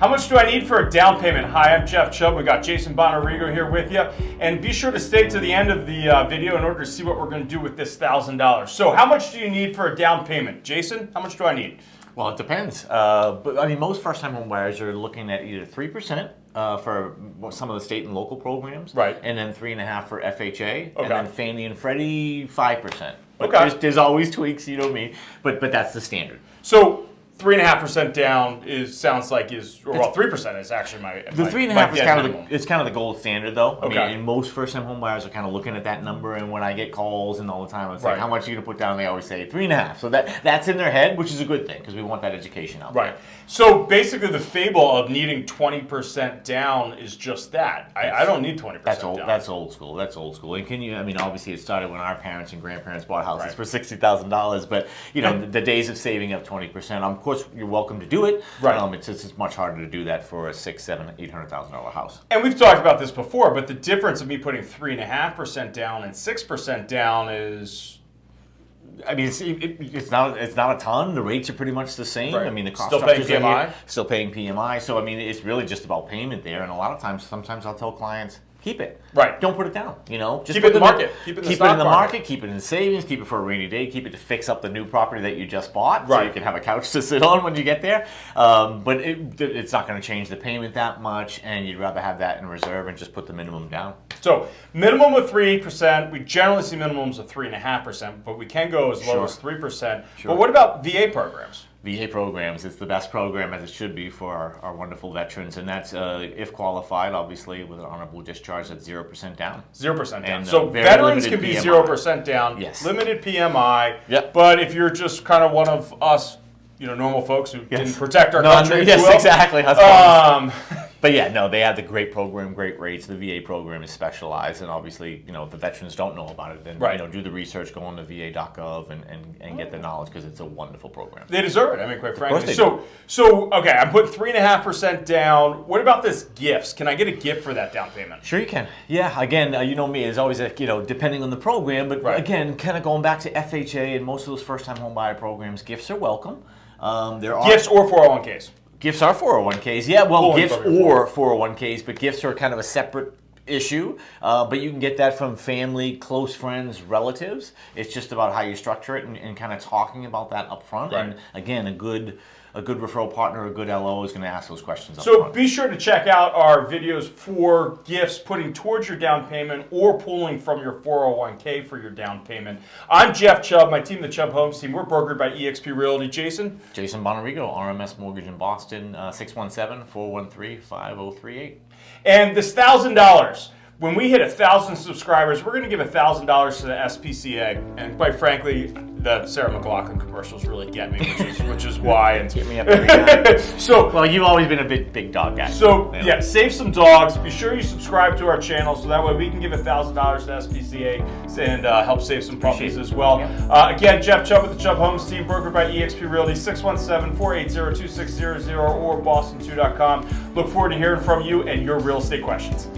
How much do I need for a down payment? Hi, I'm Jeff Chubb. We got Jason Bonarigo here with you. And be sure to stay to the end of the uh, video in order to see what we're going to do with this $1,000. So how much do you need for a down payment? Jason, how much do I need? Well, it depends. Uh, but I mean, most first-time home buyers are looking at either three percent uh, for some of the state and local programs, Right. and then three and a half for FHA, Okay. and then Fannie and Freddie five percent. But Okay. there's, there's always tweaks, you know me. But but that's the standard. So three and a half percent down is sounds like is or, well three percent is actually my The my- three and a half is kind of the, it's kind of the gold standard, though. I Okay. mean, and most first-time home buyers are kind of looking at that number. And when I get calls and all the time, it's Right. like, how much are you gonna put down? They always say three and a half. So that that's in their head, which is a good thing because we want that education out. there. Right. So basically, the fable of needing twenty percent down is just that. I, I don't need twenty percent. That's old. down. That's old school. That's old school. And can you? I mean, obviously, it started when our parents and grandparents bought houses Right. for sixty thousand dollars. But you know, the, the days of saving up twenty percent. Of course, you're welcome to do it. Right. Um, it's just it's much harder to do that for a six, seven, eight hundred thousand dollar house. And we've talked about this before, but the difference of me putting three and a half percent down and six percent down is I mean, it's, it, it's not it's not a ton. The rates are pretty much the same. Right. I mean, the cost Still paying here, PMI? still paying PMI. So I mean, it's really just about payment there. And a lot of times, sometimes I'll tell clients, keep it. Right. Don't put it down. You know, just Keep it in the market. Keep it in the keep stock in the market. market. Keep it in savings. Keep it for a rainy day. Keep it to fix up the new property that you just bought, so you can have a couch to sit on when you get there. Um, but it, it's not going to change the payment that much, and you'd rather have that in reserve and just put the minimum down. so minimum of three percent. We generally see minimums of three and a half percent, but we can go as low Sure. as three percent. Sure. But what about VA programs? VA programs. It's the best program as it should be for our, our wonderful veterans, and that's uh, if qualified, obviously with an honorable discharge, that's zero percent down. Zero percent down. And, uh, so veterans can be PMI. zero percent down. Yes. Limited PMI. Yep. But if you're just kind of one of us, you know, normal folks who Yes. didn't protect our No, country, yes, exactly. Um, But yeah, no, they have the great program, great rates. The VA program is specialized, and obviously, you know, if the veterans don't know about it, then Right. you know, do the research, go on to VA.gov, and, and, and get the knowledge because it's a wonderful program. They deserve it. I mean, quite frankly. they So, so okay, I'm putting three and a half percent down. What about this gifts? Can I get a gift for that down payment? Sure, you can. Yeah, again, uh, you know me, it's always, a, you know, depending on the program, but Right. again, kind of going back to FHA and most of those first-time home buyer programs, gifts are welcome. Um, there are Gifts or 401ks. Gifts are 401ks. Yeah, well, Pulling gifts or 401ks, but gifts are kind of a separate issue. Uh, but you can get that from family, close friends, relatives. It's just about how you structure it and, and kind of talking about that up front. Right. And again, a good a good referral partner, a good LO is going to ask those questions So front. be sure to check out our videos for gifts putting towards your down payment or pulling from your 401k for your down payment. I'm Jeff Chubb, my team, the Chubb Homes team. We're brokered by eXp Realty. Jason, Jason Bonarigo, RMS Mortgage in Boston, uh, 617-413-5038. and this thousand dollars. When we hit a thousand subscribers, we're going to give a thousand dollars to the SPCA. And quite frankly, the Sarah McLachlan commercials really get me, which is which is why. And Get me up every so Well, you've always been a big, big dog guy. So know. yeah, save some dogs. Be sure you subscribe to our channel so that way we can give a thousand dollars to SPCA and uh, help save some puppies as well. Yeah. Uh, again, Jeff Chubb with the Chubb Homes team, brokered by eXp Realty, 617-480-2600 or boston2.com. Look forward to hearing from you and your real estate questions.